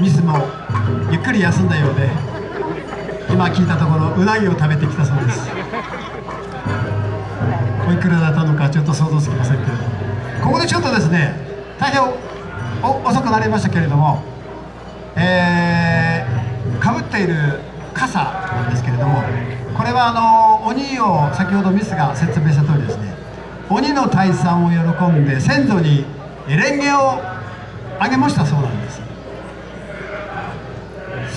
ミスもゆっくり休んだようで今聞いたところうなぎを食べてきたそうです。おいくらだったのかちょっと想像つきませんけれどここでちょっとですね大変遅くなりましたけれどもえー、かぶっている傘なんですけれどもこれはあの鬼を先ほどミスが説明した通りですね鬼の退散を喜んで先祖に蓮華をあげましたそうなんです。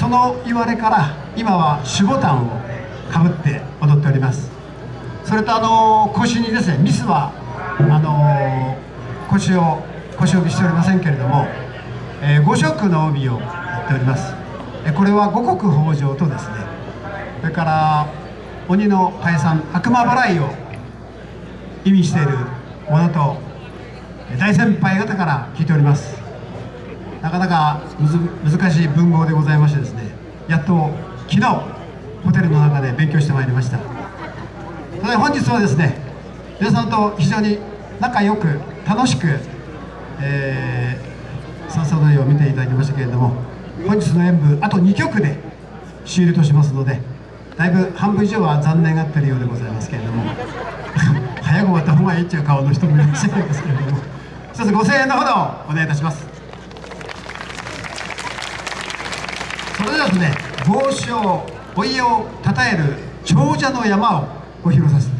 その言われから今は守護炭をかぶって踊っております。それとあの腰にですねミスはあの腰を腰帯しておりませんけれども、えー、五色の帯をやっております。これは五穀豊穣とですねそれから鬼の退散悪魔払いを意味しているものと大先輩方から聞いております。なかなか難しい文豪でございましてですねやっと昨日ホテルの中で勉強してまいりました。それで本日はですね皆さんと非常に仲良く楽しく、えー、笹踊りを見ていただきましたけれども本日の演舞あと2曲で終了としますのでだいぶ半分以上は残念がってるようでございますけれども 早く終わった方がいいっていう顔の人もいらっしゃるんですけれども一つ5000円のほどお願いいたします。それではですね帽子をお家をたたえる長者の山をご披露させて